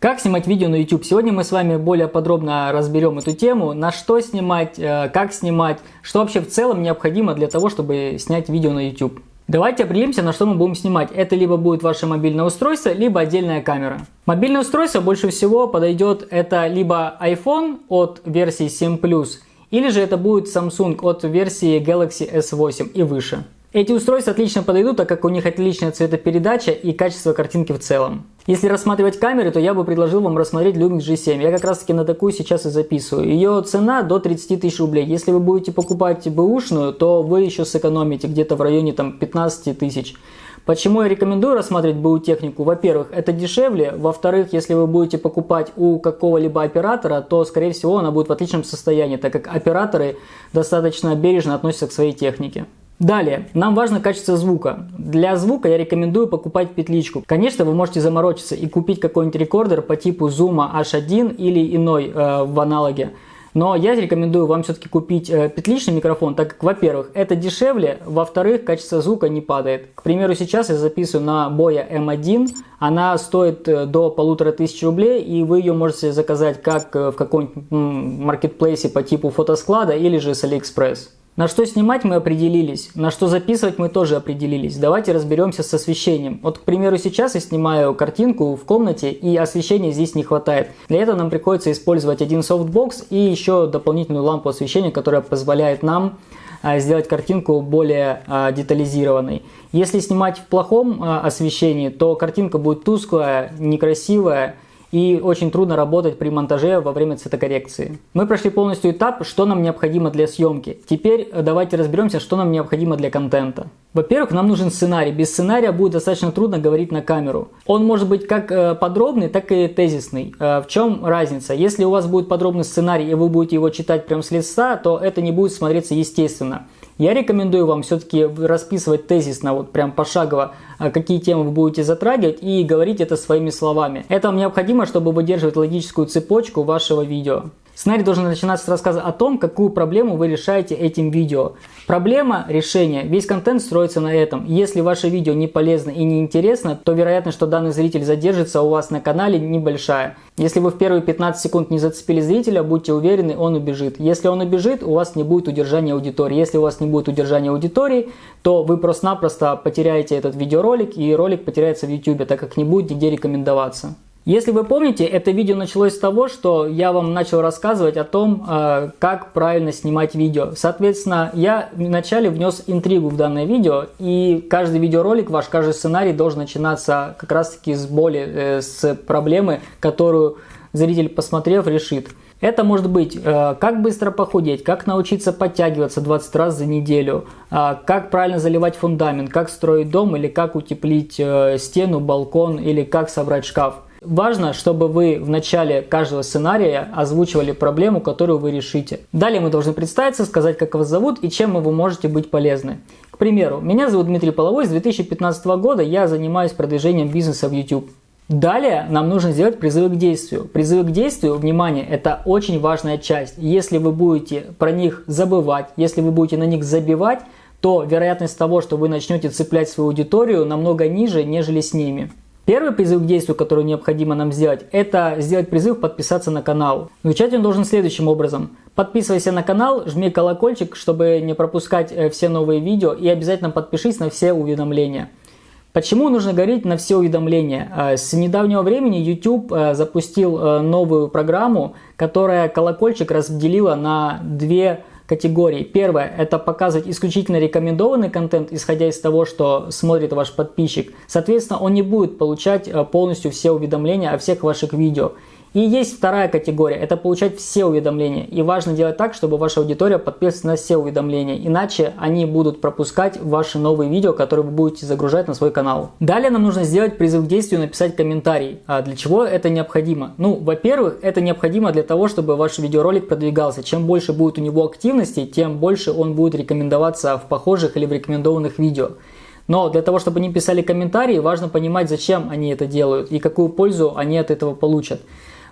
Как снимать видео на YouTube? Сегодня мы с вами более подробно разберем эту тему, на что снимать, э, как снимать, что вообще в целом необходимо для того, чтобы снять видео на YouTube. Давайте определимся, на что мы будем снимать. Это либо будет ваше мобильное устройство, либо отдельная камера. Мобильное устройство больше всего подойдет это либо iPhone от версии 7 Plus, или же это будет Samsung от версии Galaxy S8 и выше. Эти устройства отлично подойдут, так как у них отличная цветопередача и качество картинки в целом. Если рассматривать камеры, то я бы предложил вам рассмотреть Lumix G7. Я как раз таки на такую сейчас и записываю. Ее цена до 30 тысяч рублей. Если вы будете покупать бэушную, то вы еще сэкономите где-то в районе там, 15 тысяч. Почему я рекомендую рассматривать БУ технику? Во-первых, это дешевле. Во-вторых, если вы будете покупать у какого-либо оператора, то, скорее всего, она будет в отличном состоянии, так как операторы достаточно бережно относятся к своей технике. Далее, нам важно качество звука. Для звука я рекомендую покупать петличку. Конечно, вы можете заморочиться и купить какой-нибудь рекордер по типу Zoom H1 или иной э, в аналоге. Но я рекомендую вам все-таки купить э, петличный микрофон, так как, во-первых, это дешевле, во-вторых, качество звука не падает. К примеру, сейчас я записываю на Boya M1, она стоит э, до полутора тысяч рублей, и вы ее можете заказать как э, в каком-нибудь маркетплейсе по типу фотосклада или же с AliExpress. На что снимать мы определились, на что записывать мы тоже определились. Давайте разберемся с освещением. Вот, к примеру, сейчас я снимаю картинку в комнате, и освещения здесь не хватает. Для этого нам приходится использовать один софтбокс и еще дополнительную лампу освещения, которая позволяет нам а, сделать картинку более а, детализированной. Если снимать в плохом а, освещении, то картинка будет тусклая, некрасивая, и очень трудно работать при монтаже во время цветокоррекции. Мы прошли полностью этап, что нам необходимо для съемки. Теперь э, давайте разберемся, что нам необходимо для контента. Во-первых, нам нужен сценарий. Без сценария будет достаточно трудно говорить на камеру. Он может быть как э, подробный, так и тезисный. Э, в чем разница? Если у вас будет подробный сценарий и вы будете его читать прямо с лица, то это не будет смотреться естественно. Я рекомендую вам все-таки расписывать тезисно, вот прям пошагово, а, какие темы вы будете затрагивать и говорить это своими словами. Это вам необходимо, чтобы выдерживать логическую цепочку вашего видео. Сценарий должен начинаться с рассказа о том, какую проблему вы решаете этим видео. Проблема, решение, весь контент строится на этом. Если ваше видео не полезно и не интересно, то вероятность, что данный зритель задержится у вас на канале небольшая. Если вы в первые 15 секунд не зацепили зрителя, будьте уверены, он убежит. Если он убежит, у вас не будет удержания аудитории. Если у вас не будет удержания аудитории, то вы просто-напросто потеряете этот видеоролик и ролик потеряется в YouTube, так как не будет нигде рекомендоваться. Если вы помните, это видео началось с того, что я вам начал рассказывать о том, э, как правильно снимать видео. Соответственно, я вначале внес интригу в данное видео, и каждый видеоролик, ваш каждый сценарий должен начинаться как раз таки с боли, э, с проблемы, которую зритель, посмотрев, решит. Это может быть, э, как быстро похудеть, как научиться подтягиваться 20 раз за неделю, как правильно заливать фундамент, как строить дом или как утеплить стену, балкон или как собрать шкаф. Важно, чтобы вы в начале каждого сценария озвучивали проблему, которую вы решите. Далее мы должны представиться, сказать, как вас зовут и чем вы можете быть полезны. К примеру, меня зовут Дмитрий Половой, с 2015 года я занимаюсь продвижением бизнеса в YouTube. Далее нам нужно сделать призывы к действию. Призывы к действию, внимание, это очень важная часть. Если вы будете про них забывать, если вы будете на них забивать, то вероятность того, что вы начнете цеплять свою аудиторию намного ниже, нежели с ними. Первый призыв к действию, который необходимо нам сделать, это сделать призыв подписаться на канал. Звучать он должен следующим образом. Подписывайся на канал, жми колокольчик, чтобы не пропускать э, все новые видео и обязательно подпишись на все уведомления. Почему нужно говорить на все уведомления? Э, с недавнего времени YouTube э, запустил новую программу, которая колокольчик разделила на две категорий. Первое – это показывать исключительно рекомендованный контент, исходя из того, что смотрит ваш подписчик. Соответственно, он не будет получать э, полностью все уведомления о всех ваших видео. И есть вторая категория, это получать все уведомления. И важно делать так, чтобы ваша аудитория подписывалась на все уведомления, иначе они будут пропускать ваши новые видео, которые вы будете загружать на свой канал. Далее нам нужно сделать призыв к действию, написать комментарий. А для чего это необходимо? Ну, во-первых, это необходимо для того, чтобы ваш видеоролик продвигался. Чем больше будет у него активности, тем больше он будет рекомендоваться в похожих или в рекомендованных видео. Но для того, чтобы они писали комментарии, важно понимать, зачем они это делают и какую пользу они от этого получат.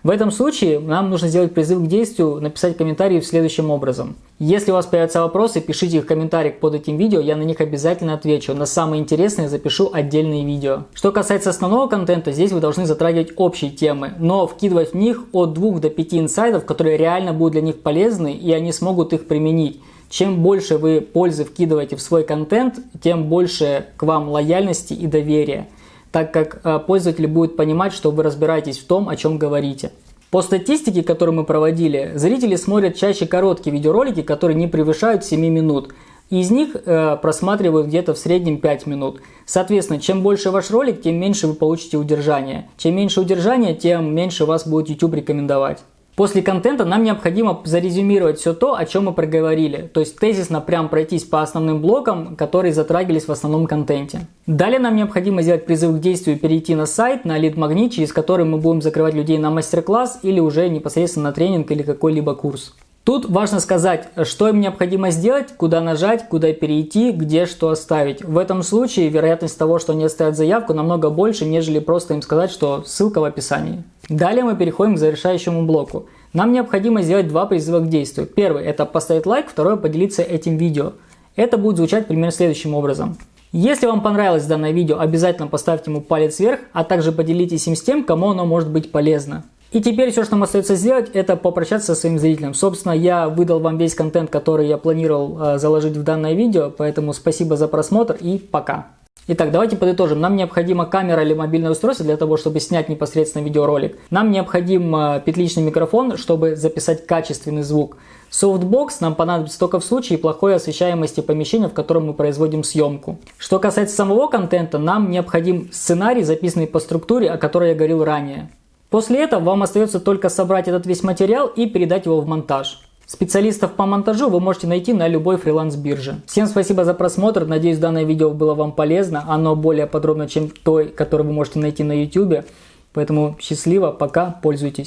В этом случае нам нужно сделать призыв к действию, написать комментарии следующим образом. Если у вас появятся вопросы, пишите их в комментариях под этим видео, я на них обязательно отвечу. На самые интересные запишу отдельные видео. Что касается основного контента, здесь вы должны затрагивать общие темы, но вкидывать в них от 2 до 5 инсайдов, которые реально будут для них полезны и они смогут их применить. Чем больше вы пользы вкидываете в свой контент, тем больше к вам лояльности и доверия так как э, пользователь будет понимать, что вы разбираетесь в том, о чем говорите. По статистике, которую мы проводили, зрители смотрят чаще короткие видеоролики, которые не превышают 7 минут. Из них э, просматривают где-то в среднем 5 минут. Соответственно, чем больше ваш ролик, тем меньше вы получите удержания. Чем меньше удержания, тем меньше вас будет YouTube рекомендовать. После контента нам необходимо зарезюмировать все то, о чем мы проговорили. То есть тезисно прям пройтись по основным блокам, которые затрагивались в основном контенте. Далее нам необходимо сделать призыв к действию и перейти на сайт, на лид магнит, через который мы будем закрывать людей на мастер-класс или уже непосредственно на тренинг или какой-либо курс. Тут важно сказать, что им необходимо сделать, куда нажать, куда перейти, где что оставить. В этом случае вероятность того, что они оставят заявку, намного больше, нежели просто им сказать, что ссылка в описании. Далее мы переходим к завершающему блоку. Нам необходимо сделать два призыва к действию. Первый – это поставить лайк, второй – поделиться этим видео. Это будет звучать примерно следующим образом. Если вам понравилось данное видео, обязательно поставьте ему палец вверх, а также поделитесь им с тем, кому оно может быть полезно. И теперь все, что нам остается сделать, это попрощаться со своим зрителем. Собственно, я выдал вам весь контент, который я планировал э, заложить в данное видео, поэтому спасибо за просмотр и пока. Итак, давайте подытожим. Нам необходима камера или мобильное устройство для того, чтобы снять непосредственно видеоролик. Нам необходим э, петличный микрофон, чтобы записать качественный звук. Софтбокс нам понадобится только в случае плохой освещаемости помещения, в котором мы производим съемку. Что касается самого контента, нам необходим сценарий, записанный по структуре, о которой я говорил ранее. После этого вам остается только собрать этот весь материал и передать его в монтаж. Специалистов по монтажу вы можете найти на любой фриланс-бирже. Всем спасибо за просмотр, надеюсь данное видео было вам полезно, оно более подробно, чем той, которую вы можете найти на YouTube. Поэтому счастливо, пока, пользуйтесь.